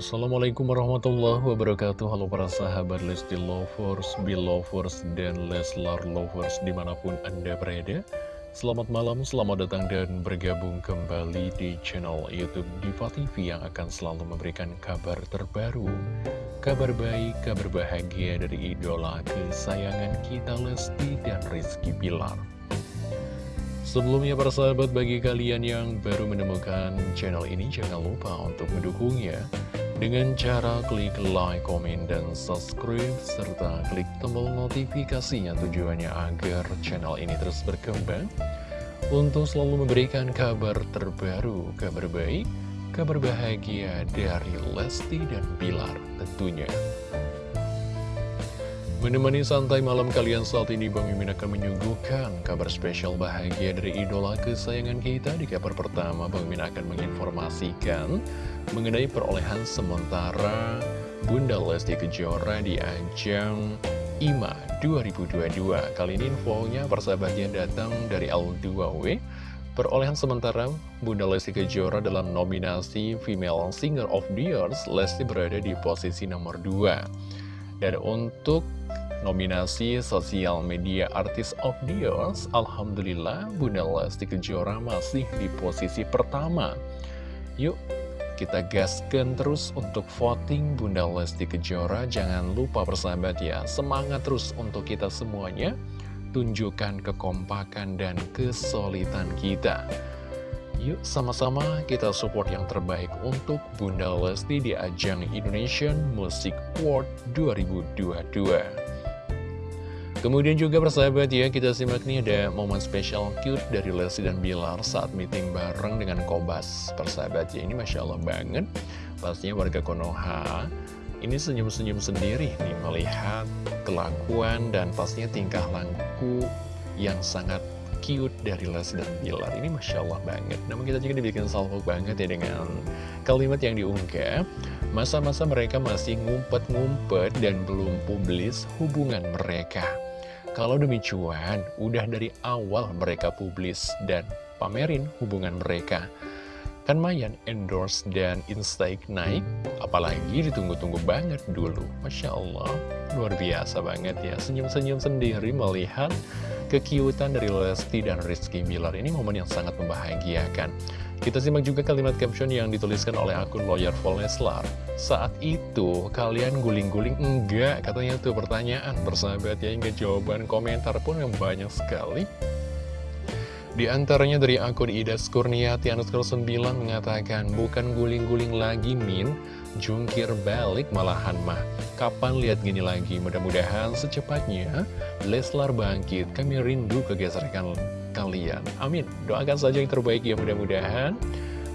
Assalamualaikum warahmatullahi wabarakatuh. Halo para sahabat Lesti Lovers, Belovers, dan Leslar Lovers di mana pun Anda berada. Selamat malam, selamat datang dan bergabung kembali di channel Youtube Diva TV Yang akan selalu memberikan kabar terbaru Kabar baik, kabar bahagia dari idola kesayangan kita Lesti dan Rizky Bilar Sebelumnya para sahabat bagi kalian yang baru menemukan channel ini jangan lupa untuk mendukungnya dengan cara klik like, komen, dan subscribe serta klik tombol notifikasinya tujuannya agar channel ini terus berkembang untuk selalu memberikan kabar terbaru, kabar baik, kabar bahagia dari Lesti dan Bilar tentunya. Menemani santai malam kalian saat ini Bang Mimin akan menyuguhkan kabar spesial bahagia dari idola kesayangan kita. Di kabar pertama Bang Mimin akan menginformasikan mengenai perolehan sementara Bunda Lesti Kejora di ajang IMA 2022 Kali ini infonya persahabatnya datang dari L2W Perolehan sementara Bunda Lesti Kejora dalam nominasi Female Singer of the Year Lesti berada di posisi nomor 2 dan untuk nominasi Sosial Media Artist of the Year, Alhamdulillah Bunda Lesti Kejora masih di posisi pertama. Yuk, kita gaskan terus untuk voting Bunda Lesti Kejora. Jangan lupa persahabat ya, semangat terus untuk kita semuanya. Tunjukkan kekompakan dan kesulitan kita. Yuk sama-sama kita support yang terbaik untuk Bunda Lesti di ajang Indonesian Music Award 2022. Kemudian juga persahabat ya, kita simak nih ada momen spesial cute dari Lesti dan Bilar saat meeting bareng dengan Kobas. Persahabat ya, ini Masya Allah banget. Pastinya warga Konoha ini senyum-senyum sendiri nih melihat kelakuan dan pastinya tingkah laku yang sangat cute dari Les dan Bilar Ini Masya Allah banget. Namun kita juga dibikin salvo banget ya dengan kalimat yang diunggah. Masa-masa mereka masih ngumpet-ngumpet dan belum publis hubungan mereka. Kalau demi cuan, udah dari awal mereka publis dan pamerin hubungan mereka Kan Mayan endorse dan instake naik Apalagi ditunggu-tunggu banget dulu Masya Allah, luar biasa banget ya Senyum-senyum sendiri melihat kekiutan dari Lesti dan Rizky Bilar ini momen yang sangat membahagiakan. Kita simak juga kalimat caption yang dituliskan oleh akun lawyer Leslar. Saat itu, kalian guling-guling enggak? Katanya tuh pertanyaan bersahabat ya, hingga jawaban komentar pun yang banyak sekali. Di antaranya dari akun Ida Skurniati Anuskul 9 mengatakan, bukan guling-guling lagi Min, jungkir balik malahan mah. Kapan lihat gini lagi? Mudah-mudahan secepatnya Leslar bangkit. Kami rindu kegeseran kalian. Amin. Doakan saja yang terbaik ya mudah-mudahan.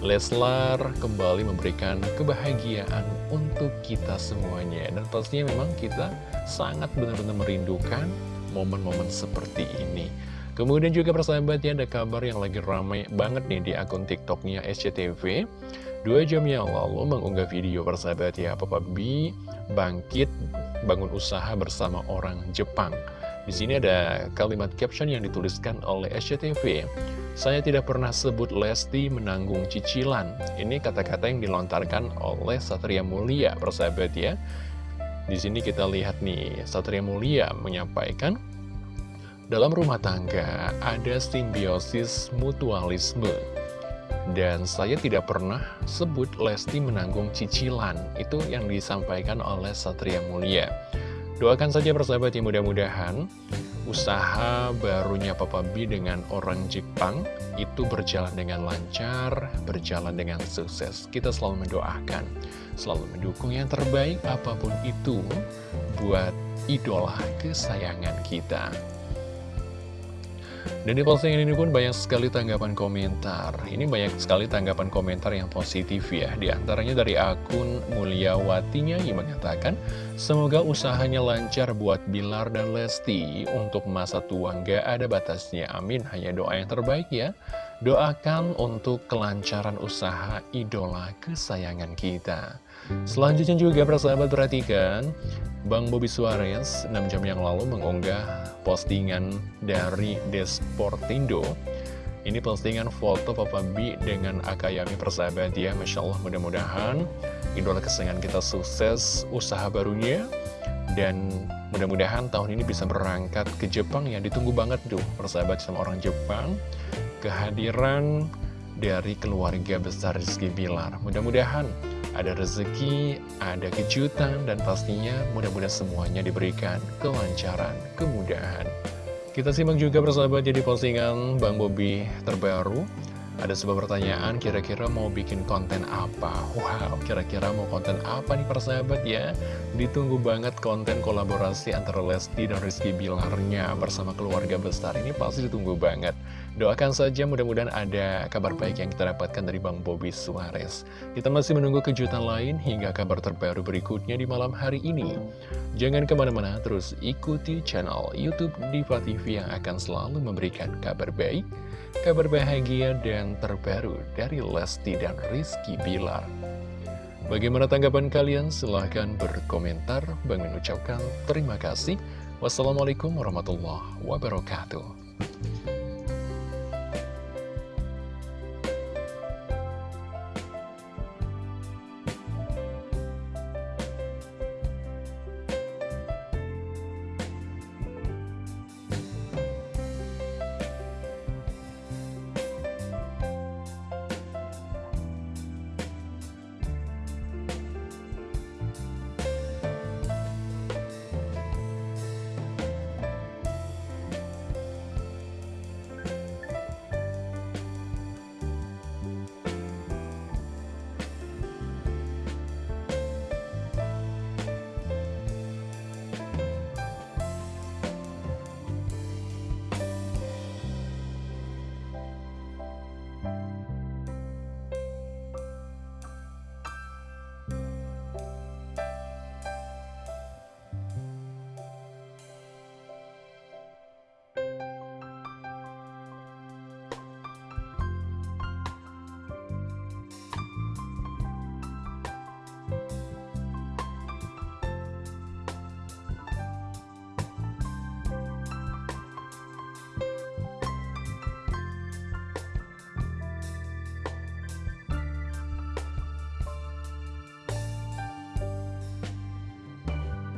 Leslar kembali memberikan kebahagiaan untuk kita semuanya. Dan pastinya memang kita sangat benar-benar merindukan momen-momen seperti ini. Kemudian juga persahabatnya ada kabar yang lagi ramai banget nih di akun tiktoknya SCTV Dua jam yang lalu mengunggah video persahabat ya Papa B bangkit bangun usaha bersama orang Jepang. Di sini ada kalimat caption yang dituliskan oleh SCTV Saya tidak pernah sebut Lesti menanggung cicilan. Ini kata-kata yang dilontarkan oleh Satria Mulia persahabat ya. Di sini kita lihat nih, Satria Mulia menyampaikan dalam rumah tangga ada simbiosis mutualisme dan saya tidak pernah sebut Lesti menanggung cicilan. Itu yang disampaikan oleh Satria Mulia. Doakan saja persahabat yang mudah-mudahan usaha barunya Papa B dengan orang Jepang itu berjalan dengan lancar, berjalan dengan sukses. Kita selalu mendoakan, selalu mendukung yang terbaik apa pun itu buat idola kesayangan kita. Dan di postingan ini pun banyak sekali tanggapan komentar. Ini banyak sekali tanggapan komentar yang positif ya. Di antaranya dari akun Mulyawatinya yang mengatakan, Semoga usahanya lancar buat Bilar dan Lesti. Untuk masa tua nggak ada batasnya. Amin. Hanya doa yang terbaik ya. Doakan untuk kelancaran usaha idola kesayangan kita. Selanjutnya juga persahabat perhatikan Bang Bobby Suarez 6 jam yang lalu mengunggah postingan dari Desportindo. Ini postingan foto Papa B dengan Akayami persahabat ya Masya Allah mudah-mudahan idola kesayangan kita sukses usaha barunya Dan mudah-mudahan tahun ini bisa berangkat ke Jepang ya. Ditunggu banget tuh persahabat sama orang Jepang Kehadiran dari keluarga besar Rizky Bilar. Mudah-mudahan ada rezeki, ada kejutan, dan pastinya mudah-mudahan semuanya diberikan kelancaran, kemudahan. Kita simak juga persahabat jadi postingan Bang Bobi terbaru. Ada sebuah pertanyaan, kira-kira mau bikin konten apa? Wow, kira-kira mau konten apa nih persahabat ya? Ditunggu banget konten kolaborasi antara Lesti dan Rizky Bilarnya bersama keluarga besar. Ini pasti ditunggu banget. Doakan saja mudah-mudahan ada kabar baik yang kita dapatkan dari Bang Bobi Suarez. Kita masih menunggu kejutan lain hingga kabar terbaru berikutnya di malam hari ini. Jangan ke mana-mana, terus ikuti channel Youtube Diva TV yang akan selalu memberikan kabar baik, kabar bahagia, dan terbaru dari Lesti dan Rizky Bilar. Bagaimana tanggapan kalian? Silahkan berkomentar. Bang mengucapkan terima kasih. Wassalamualaikum warahmatullahi wabarakatuh.